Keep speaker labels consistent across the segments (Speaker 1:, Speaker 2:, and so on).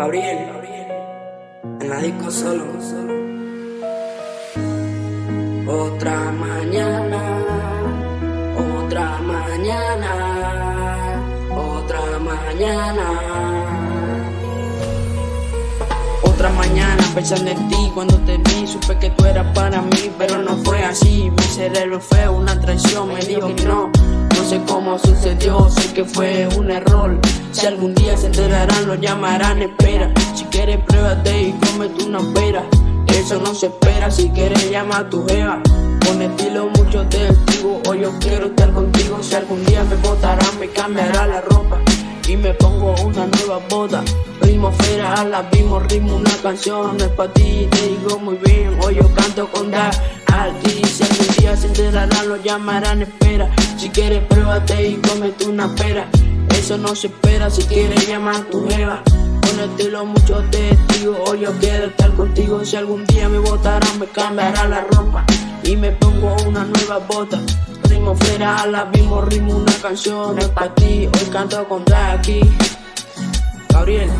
Speaker 1: Gabriel, en la disco solo. Otra mañana, otra mañana, otra mañana. Otra mañana pensando en ti cuando te vi Supe que tú eras para mí pero no fue así Mi cerebro fue una traición, me dijo que No sé cómo sucedió, sé que fue un error. Si algún día se enterarán lo llamarán espera. Si quieres pruébate y cómete una pera Eso no se espera, si quieres llama a tu jeva Con estilo mucho testigo. Hoy yo quiero estar contigo Si algún día me botarán me cambiará la ropa me pongo una nueva boda. Ritmo fuera, la vimos, ritmo una canción. No es pa' ti, te digo muy bien. Hoy yo canto con Dar ti Si algún día se enterarán, lo llamarán espera. Si quieres pruébate y cómete una pera. Eso no se espera, si quieres llamar tu jeva. Con estilo mucho testigos Hoy yo quiero estar contigo. Si algún día me botarán, me cambiará la ropa Y me pongo una nueva bota. Ritmo fuera, la vimos, ritmo una canción. Es pa' ti, hoy canto con aquí Gabriel.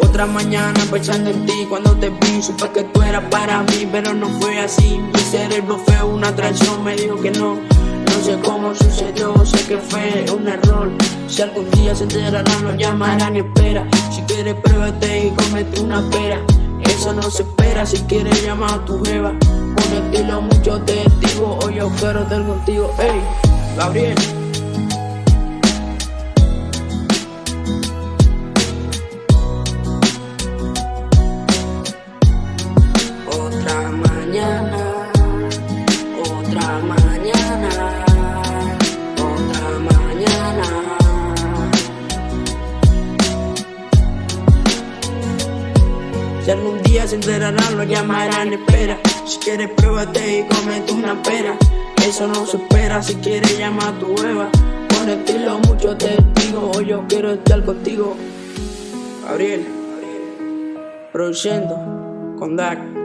Speaker 1: Otra mañana pensando en ti cuando te vi Supe que tú eras para mí pero no fue así. Mi cerebro fue una traición, me dijo que no No sé cómo sucedió, sé que fue un error. Si algún día se enterarán lo llamarán y espera. Si quieres pruébate y comete una pera. Eso no se espera, si quieres llama a tu jeva. Con estilo mucho testigo, hoy yo quiero estar contigo Ey, Gabriel Si algún día se enterarán, lo llamarán espera. Si quieres pruébate y comete una pera Eso no se espera, si quieres llama a tu hueva. Con estilo mucho testigo, hoy yo quiero estar contigo. Gabriel Produciendo con Dak